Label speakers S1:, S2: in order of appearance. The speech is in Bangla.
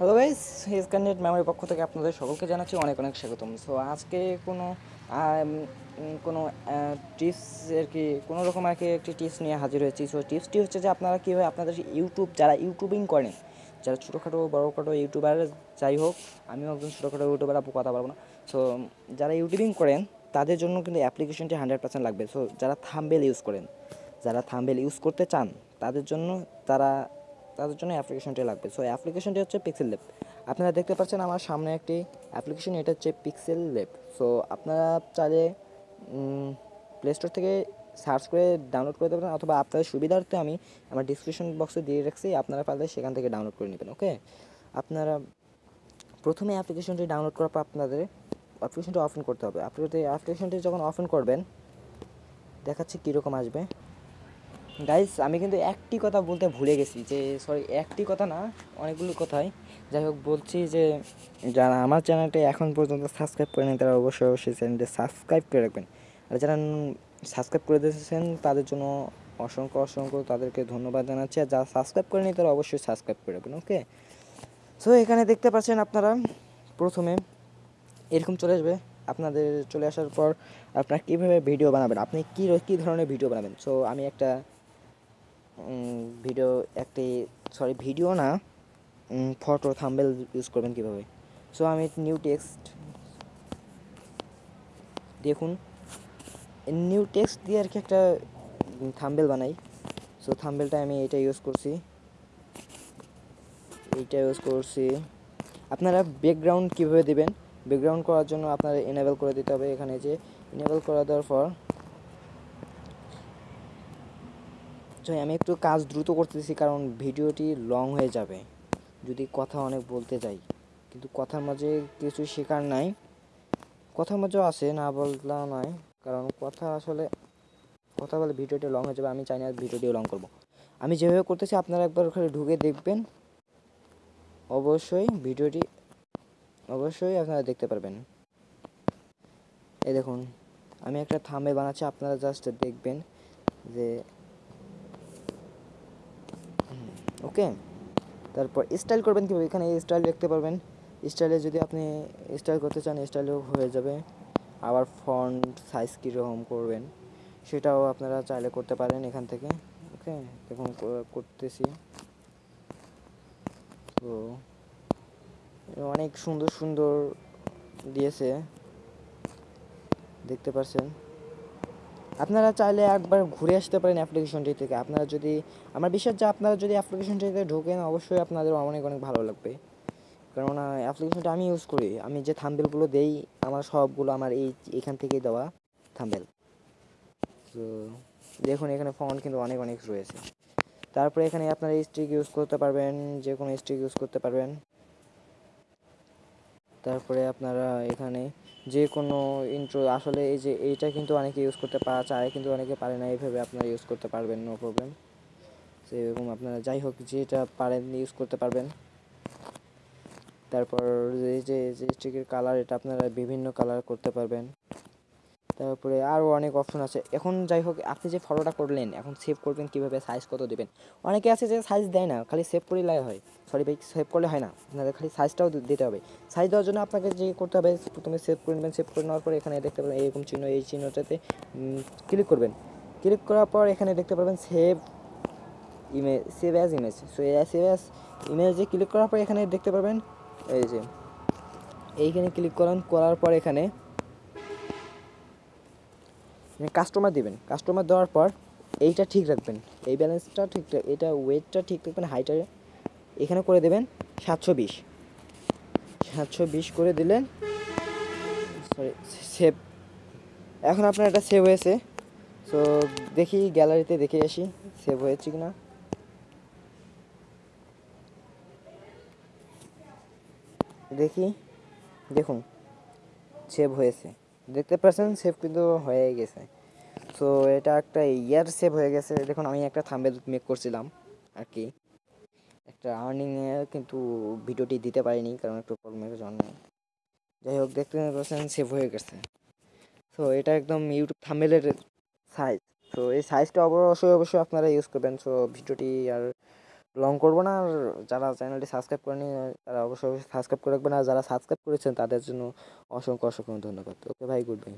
S1: হ্যালো গাইস হিজ ক্যান্ডিডেট মেমোরির পক্ষ থেকে আপনাদের সকলকে জানাচ্ছি অনেক অনেক স্বাগতম। সো আজকে কোনো কোনো টিপস আর কি, কোনো রকম আর কি একটি টিপস নিয়ে হাজির হয়েছি। সো টিপসটি হচ্ছে যে আপনারা কীভাবে আপনাদের ইউটিউব যারা ইউটিউবিং করেন, যারা ছোটোখাটো, বড়োখাটো ইউটিউবার যাই হোক, আমিও একজন ছোটোখাটো ইউটিউবার আপু কথা পারব না। সো যারা ইউটিউবিং করেন, তাদের জন্য কিন্তু অ্যাপ্লিকেশনটি হান্ড্রেড পার্সেন্ট লাগবে। সো যারা থাম্বেল ইউজ করেন, যারা থাম্বেল ইউজ করতে চান, তাদের জন্য তারা তাদের জন্য অ্যাপ্লিকেশনটি লাগবে। সো অ্যাপ্লিকেশনটি হচ্ছে পিক্সেল ল্যাব আপনারা দেখতে পাচ্ছেন আমার সামনে একটি অ্যাপ্লিকেশন, এটা হচ্ছে পিক্সেল ল্যাব সো আপনারা চাইলে প্লে স্টোর থেকে সার্চ করে ডাউনলোড করে দেবেন, অথবা আপনাদের সুবিধার্থে আমি আমার ডিসক্রিপশন বক্সে দিয়ে রাখছি, আপনারা পারলে সেখান থেকে ডাউনলোড করে নেবেন ওকে আপনারা প্রথমে অ্যাপ্লিকেশনটি ডাউনলোড করার পর আপনাদের অ্যাপ্লিকেশনটি অফেন করতে হবে। আপনি অ্যাপ্লিকেশনটি যখন অফেন করবেন, দেখাচ্ছি কীরকম আসবে। গাইস আমি কিন্তু একটি কথা বলতে ভুলে গেছি যে সরি একটি কথা না, অনেকগুলো কথাই। যাই হোক, বলছি যে, যারা আমার চ্যানেলটি এখন পর্যন্ত সাবস্ক্রাইব করেনি, তারা অবশ্যই অবশ্যই চ্যানেলটি সাবস্ক্রাইব করে রাখবেন। আর যারা সাবস্ক্রাইব করে দিয়েছেন, তাদের জন্য অসংখ্য অসংখ্য তাদেরকে ধন্যবাদ জানাচ্ছি। আর যারা সাবস্ক্রাইব করেনি, তারা অবশ্যই সাবস্ক্রাইব করে রাখবেন ওকে সো এখানে দেখতে পাচ্ছেন আপনারা, প্রথমে এরকম চলে আসবে। আপনাদের চলে আসার পর আপনারা কীভাবে ভিডিও বানাবেন? আপনি কী কী ধরনের ভিডিও বানাবেন? সো আমি একটা ভিডিও একটি সরি ভিডিও না ফটো থাম্বেল ইউজ করবেন কীভাবে? সো আমি নিউ টেক্সট দেখুন নিউ টেক্সট দিয়ে আর কি একটা থাম্বেল বানাই। সো থাম্বেলটা আমি এটা ইউজ করছি। এইটা ইউজ করছি। আপনারা ব্যাকগ্রাউন্ড কীভাবে দিবেন? ব্যাকগ্রাউন্ড করার জন্য আপনারা এনেবল করে দিতে হবে। এখানে যে এনেবেল করে দেওয়ার পর তো আমি একটু কাজ দ্রুত করতেছি, কারণ ভিডিওটি লং হয়ে যাবে। যদি কথা অনেক বলতে যাই, কিন্তু কথার মাঝে কিছু শেখার নাই। কথার মাঝেও আছে, না বললাম নয়, কারণ কথা আসলে, কথা বলে ভিডিওটি লং হয়ে যাবে, আমি চাই না ভিডিওটিও লং করব। আমি যেভাবে করতেছি, আপনারা একবার ওখানে ঢুকে দেখবেন। অবশ্যই ভিডিওটি, অবশ্যই আপনারা দেখতে পারবেন। এই দেখুন, আমি একটা থামে বানাচ্ছি, আপনারা জাস্ট দেখবেন যে ওকে? তারপর স্টাইল করবেন কীভাবে? এখানে স্টাইল দেখতে পারবেন। স্টাইলে যদি আপনি স্টাইল করতে চান স্টাইলও হয়ে যাবে। আবার ফন্ট সাইজ কীরকম করবেন, সেটাও আপনারা চাইলে করতে পারেন এখান থেকে। ওকে? দেখুন করতেছি। তো অনেক সুন্দর সুন্দর দিয়েছে। দেখতে পাচ্ছেন আপনারা চাইলে একবার ঘুরে আসতে পারেন অ্যাপ্লিকেশনটি থেকে। আপনারা যদি, আমার বিশ্বাস যে আপনারা যদি অ্যাপ্লিকেশনটিতে ঢোকেন, অবশ্যই আপনাদের অনেক অনেক ভালো লাগবে। কেননা অ্যাপ্লিকেশনটা আমি ইউজ করি। আমি যে থাম্বেলগুলো দেই, আমার সবগুলো আমার এই, এখান থেকেই দেওয়া থাম্বেল তো, দেখুন, এখানে ফন্ট কিন্তু অনেক অনেক রয়েছে। তারপরে এখানে আপনারা স্ট্রিক ইউজ করতে পারবেন, যে কোনো স্ট্রিক ইউজ করতে পারবেন। তারপরে আপনারা এখানে যে কোনো ইন্ট্রো আসলে এই যে এইটা কিন্তু অনেকে ইউজ করতে পারা চায় কিন্তু অনেকে পারে না এইভাবে আপনারা ইউজ করতে পারবেন নো প্রবলেম তো এরকম আপনারা যাই হোক যেটা পারেন ইউজ করতে পারবেন তারপর এই যে স্টিকের কালার এটা আপনারা বিভিন্ন কালার করতে পারবেন তারপরে আরও অনেক অপশন আছে। এখন যাই হোক, আপনি যে ফটোটা করলেন, এখন সেভ করবেন কীভাবে সাইজ কত দেবেন? অনেকে আছে যে সাইজ দেয় না, খালি সেভ করলেই লাই হয়। সরি ভাই সেভ করলে হয় না। আপনাদের খালি সাইজটাও দিতে হবে। সাইজ দেওয়ার জন্য আপনাকে যে করতে হবে, প্রথমে সেভ করে নেবেন সেভ করে নেওয়ার পর এখানে দেখতে পাবেন এরকম চিহ্ন, এই চিহ্নটাতে ক্লিক করবেন। ক্লিক করার পর এখানে দেখতে পাবেন save image save as image so save as ইমেজে click করার পর এখানে দেখতে পাবেন এই যে, এইখানে ক্লিক করান, করার পর এখানে কাস্টমার দিবেন। কাস্টমার দেওয়ার পর এইটা ঠিক রাখবেন। এই ব্যালেন্সটা ঠিক এটা ওয়েটটা ঠিক রাখবেন হাইটা এখানে করে দেবেন সাতশো বিশ। সাতশো বিশ করে দিলেন। সরি সেভ এখন আপনার এটা সেভ হয়েছে। সো দেখি গ্যালারিতে দেখে আসি সেভ হয়েছে কি না দেখি, দেখুন সেভ হয়েছে। দেখতে পাচ্ছেন সেভ কিন্তু হয়ে গেছে। সো এটা একটা ইয়ার সেভ হয়ে গেছে। দেখুন, আমি একটা থাম্বেল মেক করছিলাম আর কি। একটা আর্নিংয়ে কিন্তু ভিডিওটি দিতে পারিনি, কারণ একটু প্রবলেমের জন্য। যাই হোক, দেখতে পাচ্ছেন সেভ হয়ে গেছে। সো এটা একদম ইউটিউব থাম্বেলের সাইজ তো এই সাইজটা অবশ্যই অবশ্যই আপনারা ইউজ করবেন। সো ভিডিওটি আর লং করব না, আর যারা চ্যানেলটি সাবস্ক্রাইব করেনি, তারা অবশ্যই সাবস্ক্রাইব করে রাখবেন, আর যারা সাবস্ক্রাইব করেছেন, তাদের জন্য অসংখ্য অসংখ্য ধন্যবাদ। ওকে ভাই গুড বাই